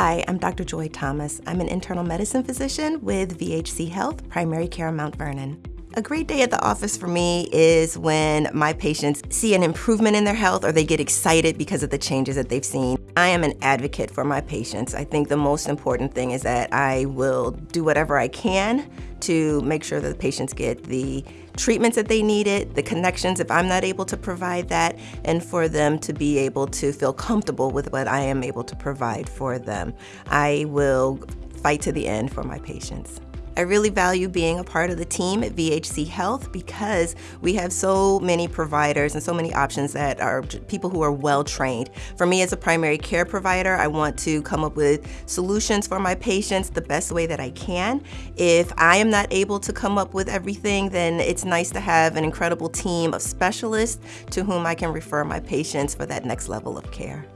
Hi, I'm Dr. Joy Thomas. I'm an internal medicine physician with VHC Health, Primary Care Mount Vernon. A great day at the office for me is when my patients see an improvement in their health or they get excited because of the changes that they've seen. I am an advocate for my patients. I think the most important thing is that I will do whatever I can to make sure that the patients get the treatments that they needed, the connections if I'm not able to provide that, and for them to be able to feel comfortable with what I am able to provide for them. I will fight to the end for my patients. I really value being a part of the team at VHC Health because we have so many providers and so many options that are people who are well trained. For me as a primary care provider, I want to come up with solutions for my patients the best way that I can. If I am not able to come up with everything, then it's nice to have an incredible team of specialists to whom I can refer my patients for that next level of care.